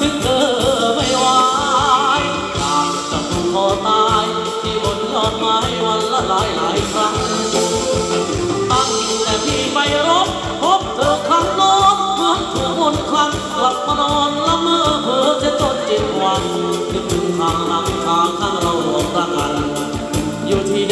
ถึงเธอไม่ไหวอยากจะผูกคอตายที่บนยอดไม้วันละหลายหลายครั้งตั้งแต่พี่ไปรบพบเธอครั้งโน้นเหมือนเธอวนครั้งกลับมานอนละเมอเพ้อจะจนจิตวันนึกถึงทางหลังทางข้างเราหลงรักกันอยู่ที่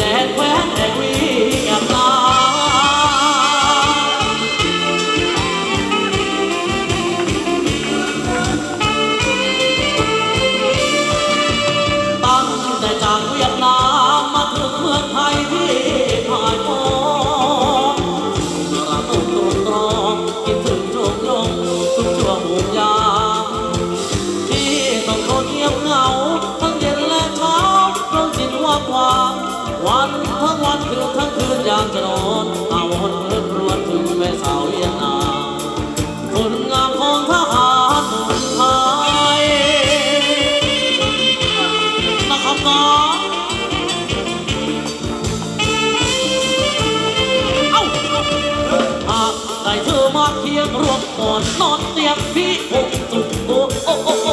จากเวียดนามมาถึงเมืองไทยที่ผ่านมองระตุกตรงตรองคิดถึงโจงโยงทุกชั่วหูยามที่ต้องทนเงียบเหงา ทั้งเย็นและเช้าเพราะจิตว่าความ วันทั้งวันคืนทั้งคืนยามจะนอน ได้เธอมาเคียงรวมก่อนนอนเตียงพี่อกสุขโอ้โอ้โอ้โอ้โอ้โอ้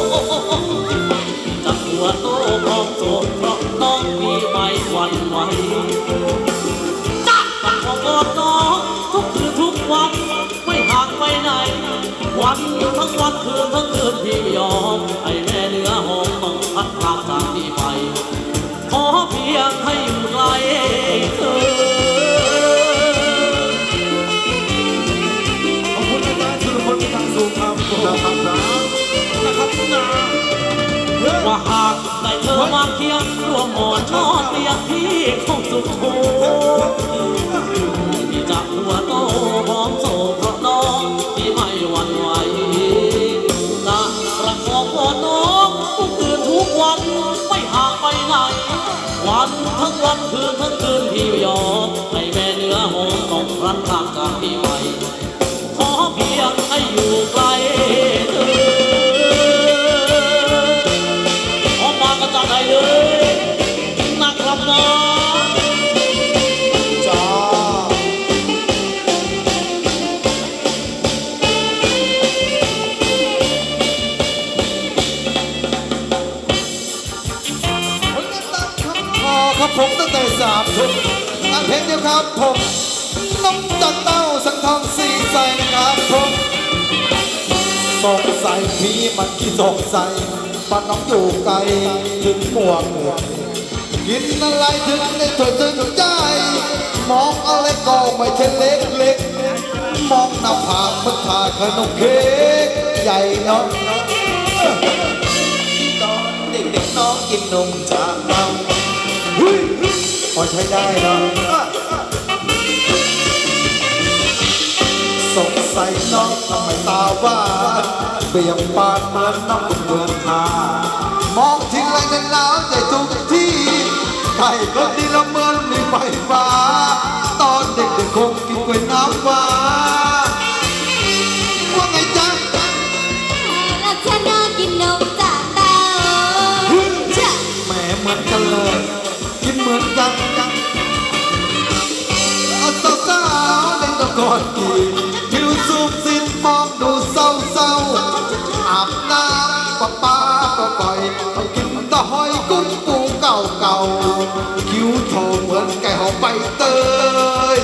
โอ้ ว่าหากได้เธอมาเคียงร่วมหมอนนอนเตียงพี่คงสุขโชพี่จะหัวโตพร้อมโศกเพราะน้องที่ไม่หวั่นไหวจะประคองกอดน้องทุกคืนทุกวันไม่ห่างไปไหน วันทั้งวันคืนทั้งคืนพี่ยอม ครับน้องจ้าพอครับผมตั้งแต่สามทุ่มงานเพลงเดียวครับผมน้ำจันเต้าสังทองสีใสนะครับผมสงสัยพี่มันกี่สงสัยปานน้องอยู่ไกลถึงม่วงกิ กินอะไรถึงได้ถอยถึงใจ มองอะไรก็ไม่ใช่เล็กเล็กมองหน้าผากมันผ่าขนมเค้กใหญ่เนาะตอนเด็กๆน้องกินนมจากเราพอใช้ได้เนาะสงสัยน้องทำไมตาหวานเบี่ยงบานเหมือนน้องเมืองนามองทีไรในหนา ใครก็ดีละเมินในไฟฟ้าตอนเด็กๆคงกินกล้วยน้ำว้าว่าไงจ๊ะรักฉันน่ากินนมจาก เต้าจ้ะแหมเหมือนกันเลยกินเหมือนกันเอาสาวๆเล่นตะกอนกีผิวสูบสิ้นมองเศร้าเศร้าๆอาบน้ำปะป้าก็ปล่อยเอากินตะหอยกุ้งปูเก่าเก่าๆคิ้วโทเหมือนไก่หอมใบเตย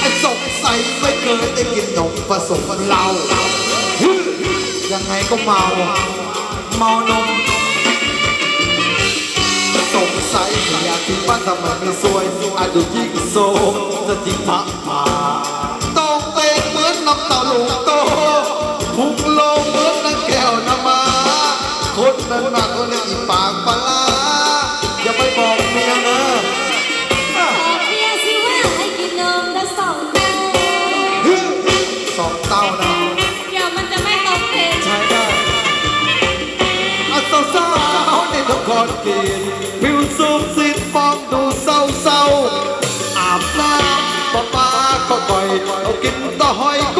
ไอ้สงสัยไม่เคยได้กินนมผสมเหล้ายังไงก็เมา เมานมสงสัยอยากที่บ้านทำไมไม่สวยอาจดูยิ่งโซมจะจริงพระมา นนั้นหนักก็เลยอีปากปลาร้าอย่าไปบอกเมียนะขอเพียงสิว่าให้กินนมทั้งสองเต้าสองเต้านะเดี๋ยวมันจะไม่ตรงเพลงใช้ได้อาสาวๆในทุกคนกินผิวสูบสิทธิ์มองดูเศร้าเศร้าๆอาบน้ำป้าป้าก็ปล่อยเอากินตะหอยกุ้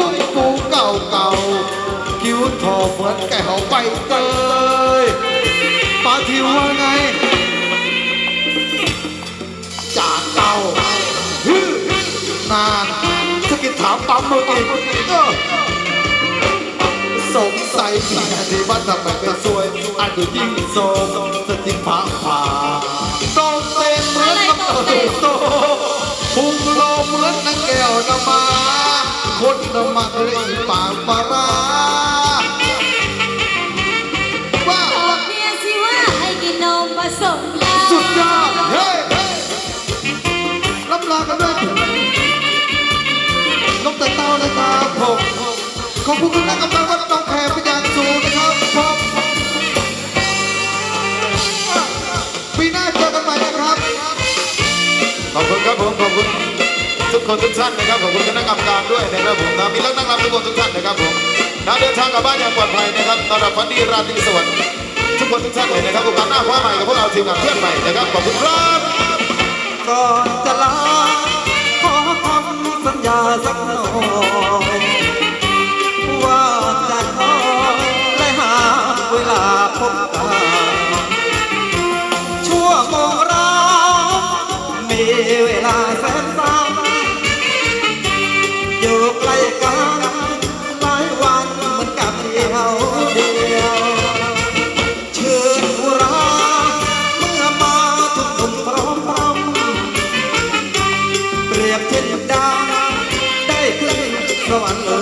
สงสัยที่งานที่วัดทำไมก็สวยอันดูยิ่งโสมสติผาผาต้องเต้นเหมือนกับตูโตพุงโลเหมือนนังแก้วนำมาคนนมาเลยปากปลา อบคุณคณะกรรมการวัดหนองแคเป็นอย่างสูงนะครับผมปีหน้าเจอกันใหม่นะครับ ขอบคุณครับผม ขอบคุณทุกคนทุกท่านนะครับ ขอบคุณคณะกรรมการด้วยนะครับผมนะมีนักนั่งรำทุกคนทุกท่านนะครับผมนะเดินทางกลับบ้านอย่างปลอดภัยนะครับตอนรับฝันดีราตรีสวัสดิ์ทุกคนทุกท่านเลยนะครับโอกาสหน้าคว้าใหม่กับพวกเราทีมงานเพื่อนใหม่นะครับ ขอบคุณครับก่อนจะลาขอคำสัญญาสักหน่อย สวรรค์เล